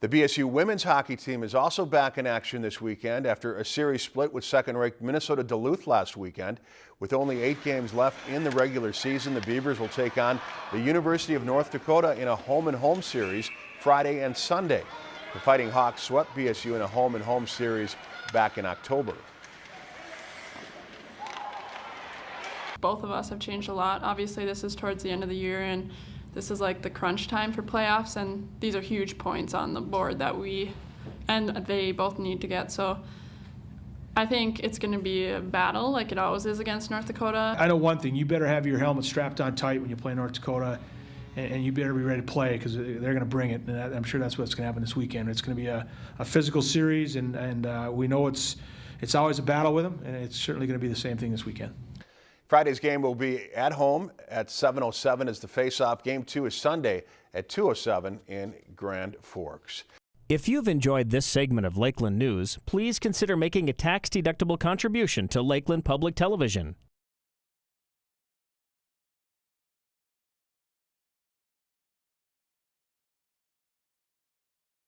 The BSU women's hockey team is also back in action this weekend after a series split with second-ranked Minnesota Duluth last weekend. With only eight games left in the regular season, the Beavers will take on the University of North Dakota in a home-and-home series Friday and Sunday. The Fighting Hawks swept BSU in a home-and-home series back in October. Both of us have changed a lot. Obviously, this is towards the end of the year, and this is like the crunch time for playoffs, and these are huge points on the board that we and they both need to get. So I think it's going to be a battle like it always is against North Dakota. I know one thing, you better have your helmet strapped on tight when you play North Dakota, and, and you better be ready to play because they're going to bring it. And I'm sure that's what's going to happen this weekend. It's going to be a, a physical series, and, and uh, we know it's, it's always a battle with them, and it's certainly going to be the same thing this weekend. Friday's game will be at home at 7.07 as the face-off. Game two is Sunday at 2.07 in Grand Forks. If you've enjoyed this segment of Lakeland News, please consider making a tax-deductible contribution to Lakeland Public Television.